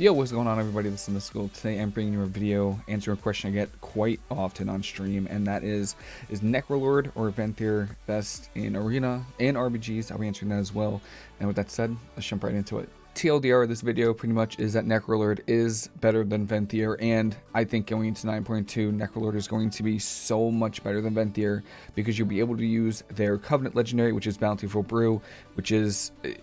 Yo, what's going on everybody? This is Mystical. Today I'm bringing you a video answering a question I get quite often on stream, and that is, is Necrolord or Venthyr best in Arena and RBGs? I'll be answering that as well. And with that said, let's jump right into it. TLDR of this video pretty much is that Necrolord is better than Venthyr, and I think going into 9.2, Necrolord is going to be so much better than Venthyr because you'll be able to use their Covenant Legendary, which is Bountiful Brew, which is eh,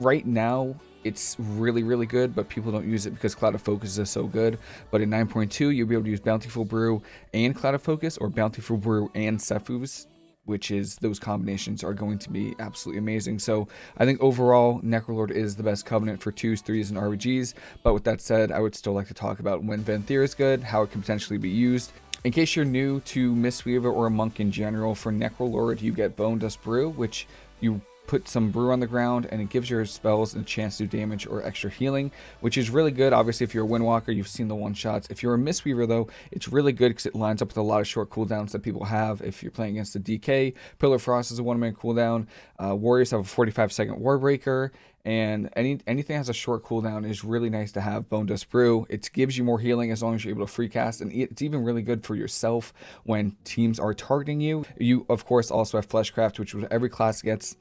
right now it's really, really good, but people don't use it because Clouded Focus is so good. But in 9.2, you'll be able to use Bountiful Brew and Clouded Focus, or Bountiful Brew and Sephuz, which is those combinations are going to be absolutely amazing. So I think overall, Necrolord is the best Covenant for 2s, 3s, and RBGs. But with that said, I would still like to talk about when Venthyr is good, how it can potentially be used, in case you're new to Mistweaver or a Monk in general, for Necrolord you get Bone Dust Brew, which you put some brew on the ground and it gives your spells a chance to do damage or extra healing which is really good. Obviously if you're a windwalker you've seen the one shots. If you're a mistweaver though it's really good because it lines up with a lot of short cooldowns that people have. If you're playing against the dk pillar frost is a one minute cooldown. Uh, warriors have a 45 second Warbreaker, and any anything has a short cooldown is really nice to have. Bone dust brew it gives you more healing as long as you're able to free cast and it's even really good for yourself when teams are targeting you. You of course also have fleshcraft which every class gets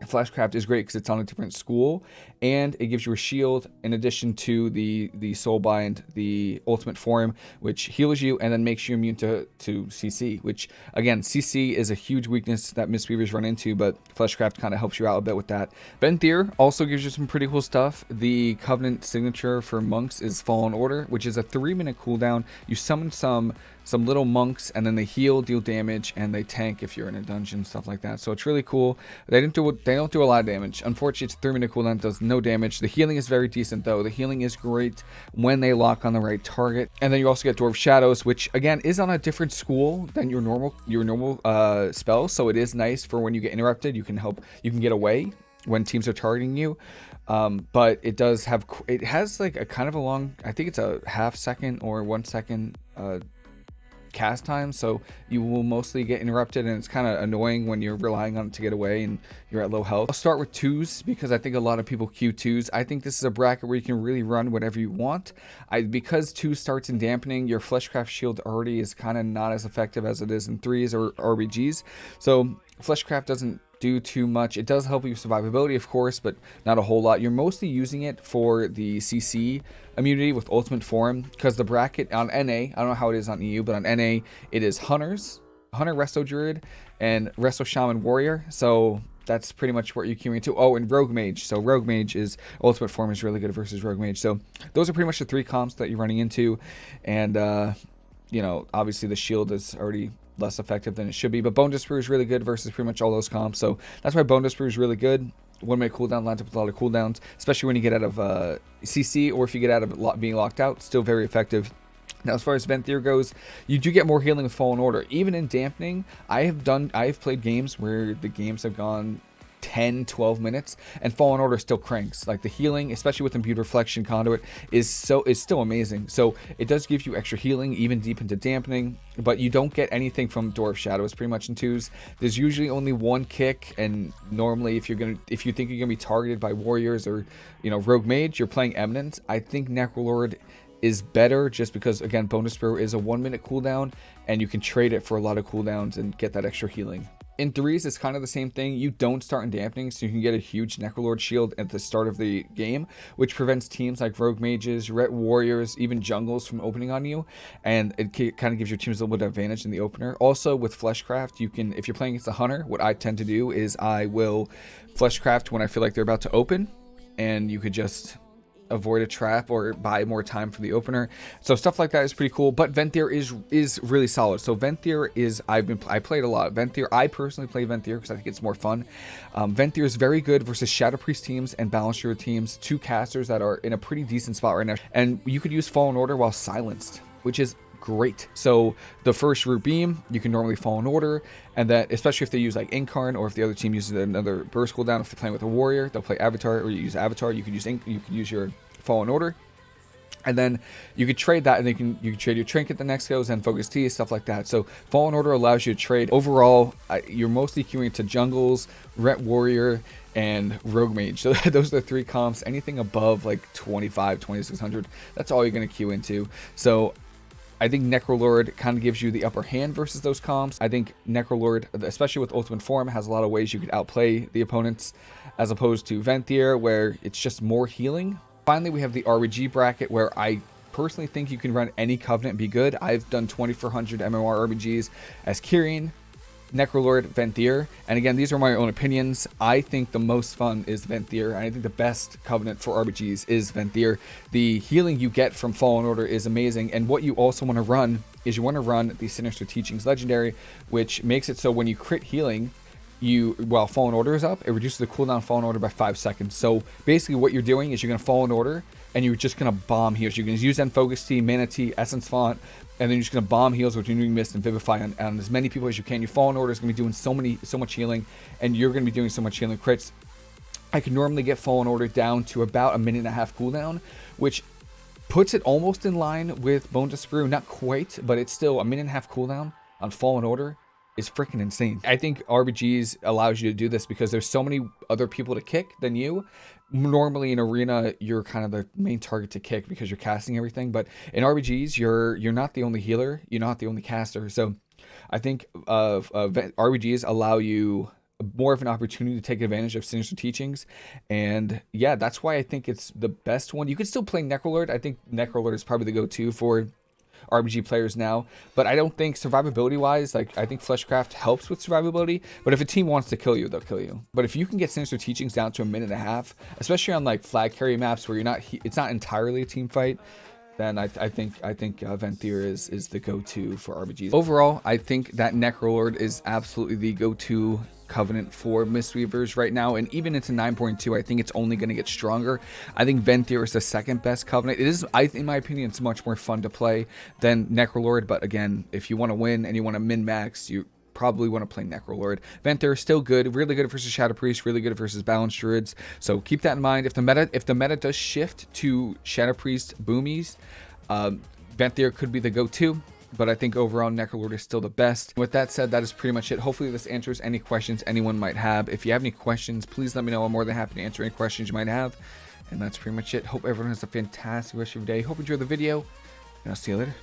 Fleshcraft is great because it's on a different school, and it gives you a shield in addition to the the Soulbind, the Ultimate Form, which heals you and then makes you immune to to CC. Which again, CC is a huge weakness that Mistweavers run into, but Fleshcraft kind of helps you out a bit with that. Venthyr also gives you some pretty cool stuff. The Covenant signature for monks is Fallen Order, which is a three minute cooldown. You summon some some little monks and then they heal deal damage and they tank if you're in a dungeon stuff like that. So it's really cool. They didn't do they don't do a lot of damage. Unfortunately three minute cooldown does no damage. The healing is very decent though. The healing is great when they lock on the right target. And then you also get door of shadows which again is on a different school than your normal your normal uh spell. So it is nice for when you get interrupted you can help you can get away when teams are targeting you. Um, but it does have it has like a kind of a long i think it's a half second or one second uh cast time, so you will mostly get interrupted, and it's kind of annoying when you're relying on it to get away and you're at low health. I'll start with twos because I think a lot of people queue twos. I think this is a bracket where you can really run whatever you want. I Because two starts in dampening, your Fleshcraft shield already is kind of not as effective as it is in threes or RBGs. So Fleshcraft doesn't do too much. It does help you survivability, of course, but not a whole lot. You're mostly using it for the CC immunity with Ultimate Form because the bracket on NA, I don't know how it is on EU, but on NA, it is Hunters, Hunter Resto Druid, and Resto Shaman Warrior. So that's pretty much what you're queuing to. Oh, and Rogue Mage. So Rogue Mage is Ultimate Form is really good versus Rogue Mage. So those are pretty much the three comps that you're running into. And, uh, you know, obviously the shield is already less effective than it should be. But Bone Brew is really good versus pretty much all those comps. So that's why Bone Brew is really good. One minute cooldown lines up with a lot of cooldowns, especially when you get out of uh, CC or if you get out of being locked out. Still very effective. Now, as far as Venthyr goes, you do get more healing with Fallen Order. Even in dampening, I have done, I have played games where the games have gone 10, 12 minutes, and Fallen Order still cranks. Like the healing, especially with Imbued Reflection Conduit, is so is still amazing. So it does give you extra healing, even deep into dampening, but you don't get anything from Door of Shadows pretty much in twos. There's usually only one kick, and normally if you're gonna if you think you're gonna be targeted by warriors or you know rogue mage, you're playing Eminence. I think Necrolord is better just because again Bone Dust Brew is a one minute cooldown and you can trade it for a lot of cooldowns and get that extra healing in threes, it's kind of the same thing. You don't start in dampening, so you can get a huge Necrolord shield at the start of the game, which prevents teams like Rogue Mages, Ret Warriors, even Jungles from opening on you, and it kind of gives your teams a little bit of advantage in the opener. Also, with Fleshcraft, you can, if you're playing against a Hunter, what I tend to do is I will Fleshcraft when I feel like they're about to open, and you could just avoid a trap or buy more time for the opener. So stuff like that is pretty cool. But Venthyr is is really solid. So Venthyr is I've been I played a lot. Venthyr I personally play Venthyr because I think it's more fun. Um, Venthyr is very good versus Shadow Priest teams and Balance Balancer teams, two casters that are in a pretty decent spot right now. And you could use Fallen Order while silenced, which is great. So the first root beam, you can normally fall in order, and that especially if they use like Incarn or if the other team uses another burst cooldown, if they're playing with a warrior, they'll play Avatar, or you use Avatar, you can use Inc you can use your fall in order. and then you could trade that and you can you can trade your trinket the next goes and focus Tea stuff like that. So fallen order allows you to trade. Overall you're mostly queuing to jungles ret warrior and rogue mage. So those are the three comps. Anything above like 25 2600 that's all you're going to queue into. So I think Necrolord kind of gives you the upper hand versus those comps. I think Necrolord, especially with Ultimate Form, has a lot of ways you could outplay the opponents as opposed to Venthyr, where it's just more healing Finally, we have the RBG bracket where I personally think you can run any Covenant and be good. I've done 2400 MMR RBGs as Kyrian, Necrolord, Venthyr. And again, these are my own opinions. I think the most fun is Venthyr, and I think the best Covenant for RBGs is Venthyr. The healing you get from Fallen Order is amazing, and what you also want to run is you want to run the Sinister Teachings Legendary, which makes it so when you crit healing, you while fallen order is up, it reduces the cooldown fallen order by five seconds. So basically, what you're doing is you're gonna fall in order, and you're just gonna bomb heals. You're gonna use End Focus Tea, Mana Tea, Essence Font, and then you're just gonna bomb heals with Renewing Mist and Vivify on, on as many people as you can. Your fallen order is gonna be doing so many, so much healing, and you're gonna be doing so much healing crits. I can normally get fallen order down to about a minute and a half cooldown, which puts it almost in line with Bone Dust Brew. Not quite, but it's still a minute and a half cooldown on fallen order is freaking insane. I think RBGs allows you to do this because there's so many other people to kick than you. Normally in arena, you're kind of the main target to kick because you're casting everything. But in RBGs, you're you're not the only healer. You're not the only caster. So I think uh, uh, RBGs allow you more of an opportunity to take advantage of sinister teachings and yeah that's why i think it's the best one you could still play necrolord i think necrolord is probably the go-to for RBG players now. But I don't think survivability wise, like I think Fleshcraft helps with survivability. But if a team wants to kill you, they'll kill you. But if you can get Sinister Teachings down to a minute and a half, especially on like flag carry maps where you're not, it's not entirely a team fight, then I, I, think I think uh, Venthyr is is the go-to for RBGs. Overall, I think that Necrolord is absolutely the go-to Covenant for Mistweavers right now, and even into 9.2, I think it's only going to get stronger. I think Venthyr is the second best Covenant. It is, I, in my opinion, it's much more fun to play than Necrolord, but again, if you want to win and you want to min-max, you probably want to play Necrolord. Venthyr is still good, really good versus Shadow Priest, really good versus Balanced Druids, so keep that in mind. If the meta if the meta does shift to Shadow Priest Boomies, um, Venthyr could be the go-to but I think overall Necrolord is still the best. With that said, that is pretty much it. Hopefully this answers any questions anyone might have. If you have any questions, please let me know. I'm more than happy to answer any questions you might have. And that's pretty much it. Hope everyone has a fantastic rest of your day. Hope you enjoyed the video, and I'll see you later.